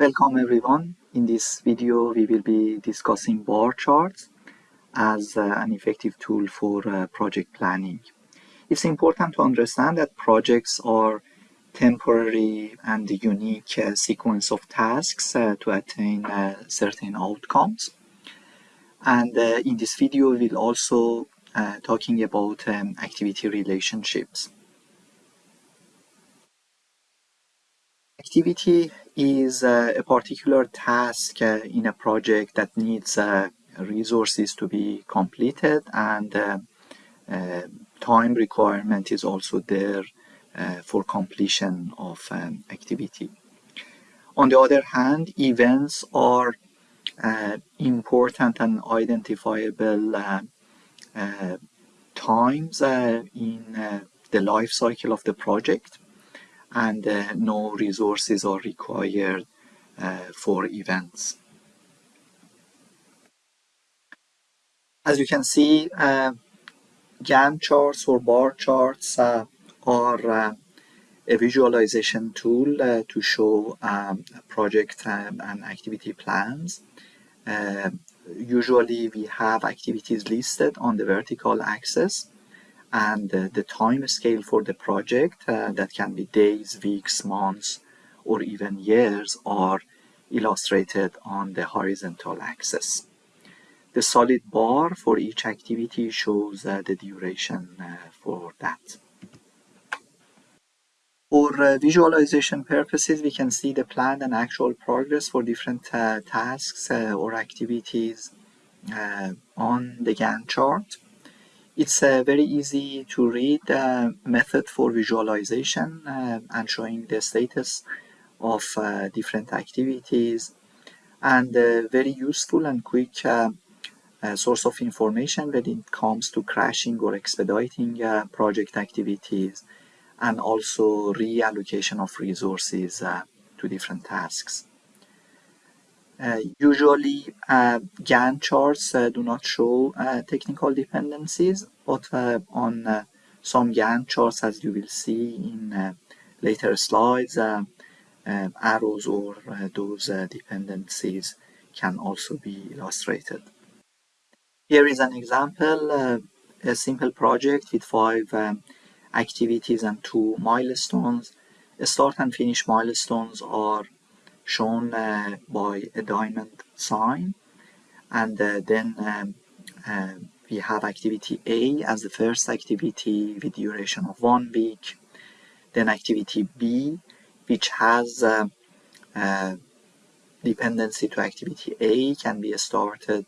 Welcome everyone. In this video we will be discussing bar charts as uh, an effective tool for uh, project planning. It's important to understand that projects are temporary and unique uh, sequence of tasks uh, to attain uh, certain outcomes. And uh, in this video we'll also talking about um, activity relationships. Activity is uh, a particular task uh, in a project that needs uh, resources to be completed and uh, uh, time requirement is also there uh, for completion of um, activity. On the other hand, events are important and identifiable times in the life cycle of the project and uh, no resources are required uh, for events. As you can see, uh, Gantt charts or bar charts uh, are uh, a visualization tool uh, to show um, project um, and activity plans. usually we have activities listed on the vertical axis and uh, the time scale for the project uh, that can be days, weeks, months, or even years are illustrated on the horizontal axis. The solid bar for each activity shows uh, the duration uh, for that. For uh, visualization purposes, we can see the planned and actual progress for different uh, tasks or activities on the Gantt chart. It's a very easy to read uh, method for visualization uh, and showing the status of uh, different activities and very useful and quick source of information when it comes to crashing or expediting project activities and also reallocation of resources to different tasks. Uh, usually uh, Gantt charts uh, do not show technical dependencies, but on some Gantt charts, as you will see in later slides, arrows or those dependencies can also be illustrated. Here is an example, uh, a simple project with five um, activities and two milestones. Start and finish milestones are shown uh, by a diamond sign and uh, then um, uh, we have activity A as the first activity with duration of one week then activity B which has uh, uh, dependency to activity A can be started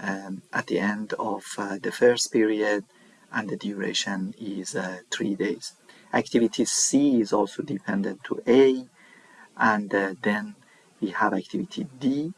um, at the end of uh, the first period and the duration is three days. Activity C is also dependent to A and uh, then we have activity D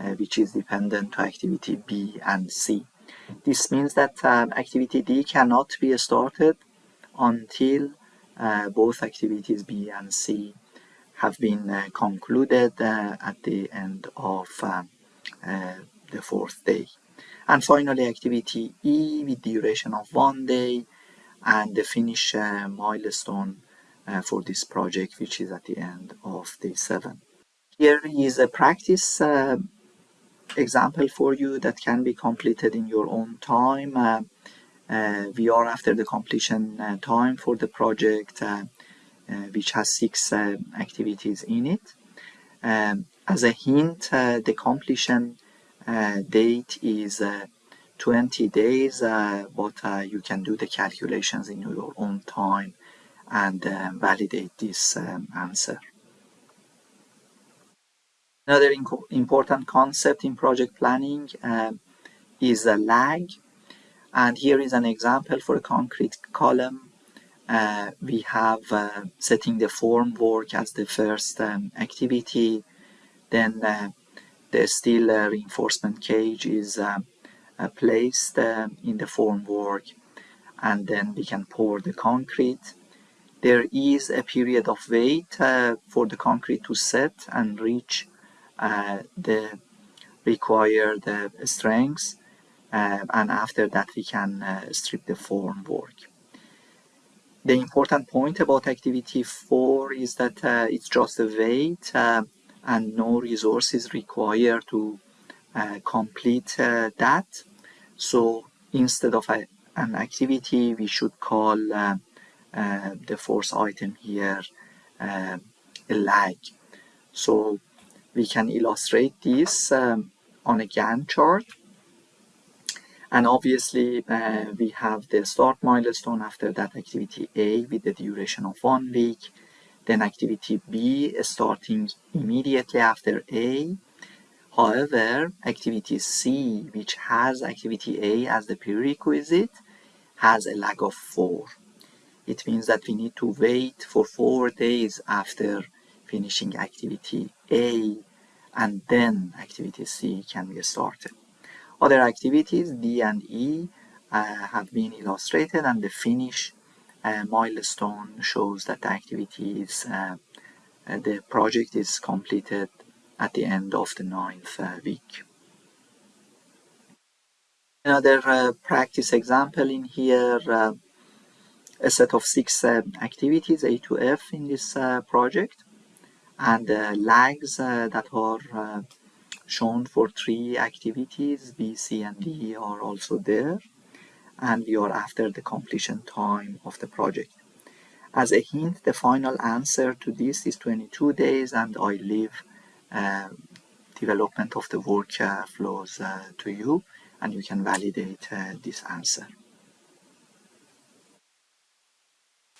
uh, which is dependent to activity B and C. This means that um, activity D cannot be started until uh, both activities B and C have been uh, concluded uh, at the end of um, uh, the fourth day. And finally activity E with duration of one day and the finish milestone uh, for this project, which is at the end of day seven. Here is a practice uh, example for you that can be completed in your own time. Uh, uh we are after the completion uh, time for the project, uh, which has six activities in it. Um, as a hint, the completion date is 20 days, but you can do the calculations in your own time and um, validate this um, answer. Another important concept in project planning um, is a lag. And here is an example for a concrete column. Uh, we have uh, setting the form work as the first um, activity. Then uh, the steel uh, reinforcement cage is um, uh, placed um, in the form work. And then we can pour the concrete there is a period of wait uh, for the concrete to set and reach uh, the required uh, strengths uh, and after that we can uh, strip the form work. The important point about activity 4 is that uh, it's just a wait and no resources required to complete that. So instead of a, an activity, we should call uh the fourth item here uh, a lag. So we can illustrate this um, on a Gantt chart. And obviously, uh, we have the start milestone after that activity A with the duration of one week. Then activity B starting immediately after A. However, activity C, which has activity A as the prerequisite, has a lag of 4. It means that we need to wait for 4 days after finishing activity A and then activity C can be started. Other activities D and E uh, have been illustrated and the finish uh, milestone shows that the activity is uh, uh the project is completed at the end of the ninth uh, week. Another uh, practice example in here, a set of six activities A to F in this project and uh, lags uh, that are uh, shown for three activities B, C and D are also there and we are after the completion time of the project. As a hint, the final answer to this is 22 days and I leave uh, development of the work uh, uh, to you and you can validate this answer.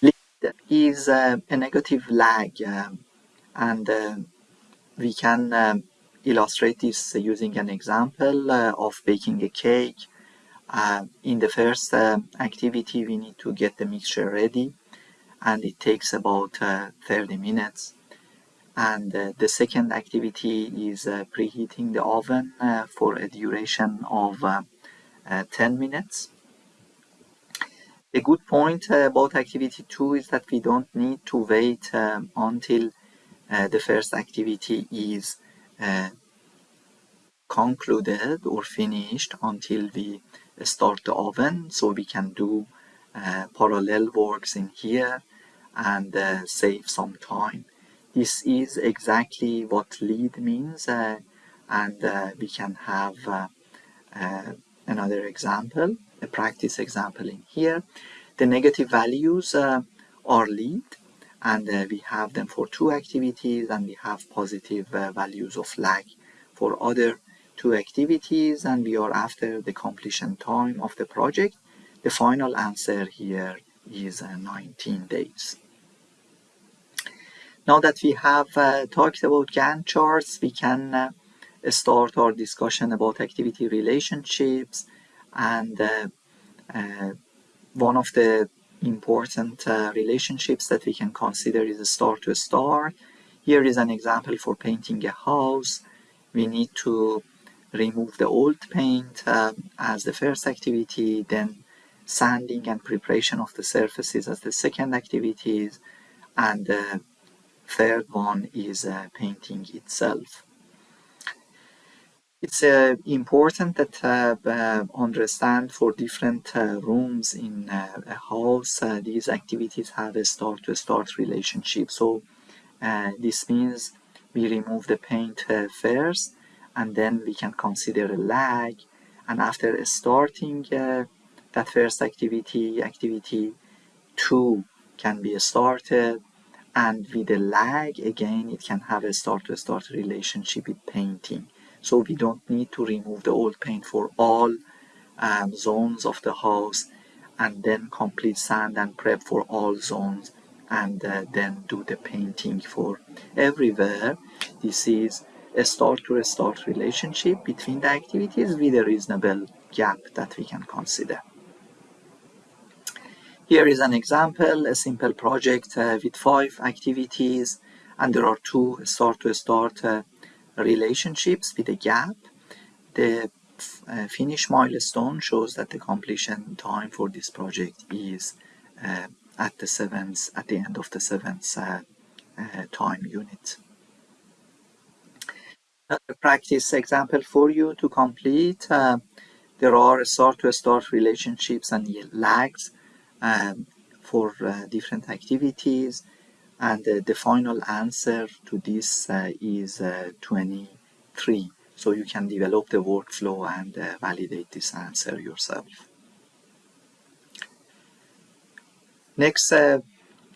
Lead is a negative lag um, and uh, we can um, illustrate this using an example uh, of baking a cake. Uh, in the first activity we need to get the mixture ready and it takes about 30 minutes and uh, the second activity is uh, preheating the oven uh, for a duration of 10 minutes. A good point about activity 2 is that we don't need to wait um, until uh, the first activity is uh, concluded or finished until we start the oven. So we can do uh, parallel works in here and uh, save some time. This is exactly what lead means uh, and uh, we can have another example a practice example in here. The negative values are lead and uh, we have them for two activities and we have positive uh, values of lag for other two activities and we are after the completion time of the project. The final answer here is uh, 19 days. Now that we have uh, talked about Gantt charts we can uh, start our discussion about activity relationships and uh, one of the important uh, relationships that we can consider is a start to a start. Here is an example for painting a house. We need to remove the old paint um, as the first activity, then sanding and preparation of the surfaces as the second activities, and the third one is uh, painting itself. It's uh, important that uh, uh, understand for different uh, rooms in uh, a house, uh, these activities have a start-to-start relationship. So this means we remove the paint first, and then we can consider a lag. And after starting that first activity, activity two can be started, and with a lag, again, it can have a start-to-start -start relationship with painting so we don't need to remove the old paint for all um, zones of the house and then complete sand and prep for all zones and uh, then do the painting for everywhere. This is a start to a start relationship between the activities with a reasonable gap that we can consider. Here is an example a simple project uh, with five activities. And there are two start to start uh, relationships with a gap. The uh, finish milestone shows that the completion time for this project is uh, at the seventh, at the end of the seventh uh, uh time unit. A practice example for you to complete. Uh, there are start-to-start -start relationships and lags um, for uh, different activities and uh, the final answer to this uh, is uh, 23 so you can develop the workflow and uh, validate this answer yourself. Next uh,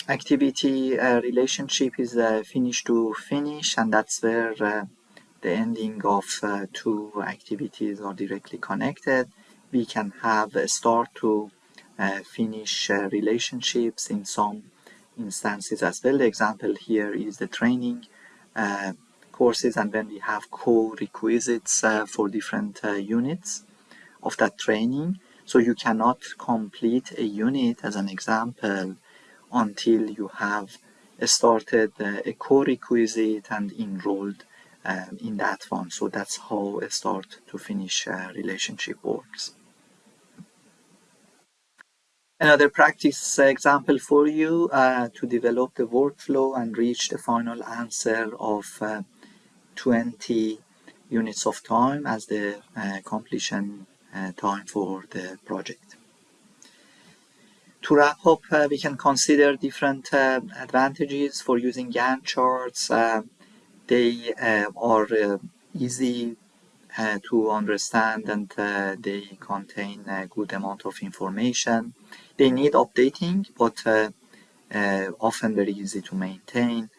activity uh, relationship is finish to finish and that's where the ending of two activities are directly connected. We can have a start to finish relationships in some instances as well. The example here is the training uh, courses and then we have co-requisites uh, for different uh, units of that training. So you cannot complete a unit as an example until you have started uh, a co-requisite and enrolled um, in that one. So that's how a start to finish uh, relationship works. Another practice example for you uh, to develop the workflow and reach the final answer of uh, 20 units of time as the uh, completion uh, time for the project. To wrap up, uh, we can consider different uh, advantages for using Gantt charts. they are easy uh, to understand and uh, they contain a good amount of information. They need updating, but uh, often very easy to maintain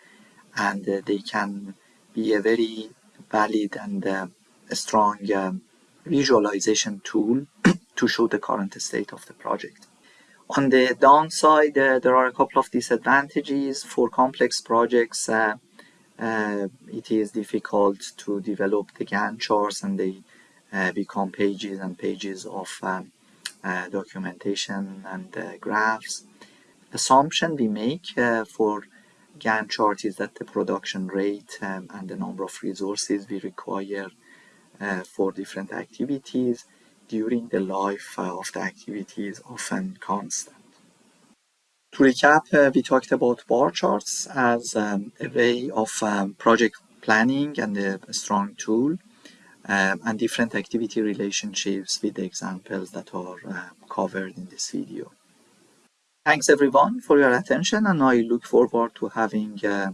and they can be a very valid and a strong um, visualization tool to show the current state of the project. On the downside, uh, there are a couple of disadvantages for complex projects. Uh, uh, it is difficult to develop the Gantt charts and they uh, become pages and pages of um, uh, documentation and uh, graphs. Assumption we make uh, for Gantt chart is that the production rate um, and the number of resources we require uh, for different activities during the life of the activity is often constant. To recap, uh, we talked about bar charts as um, a way of um, project planning and a strong tool um, and different activity relationships with the examples that are uh, covered in this video. Thanks everyone for your attention and I look forward to having uh,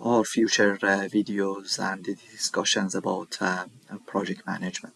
our future uh, videos and discussions about uh, project management.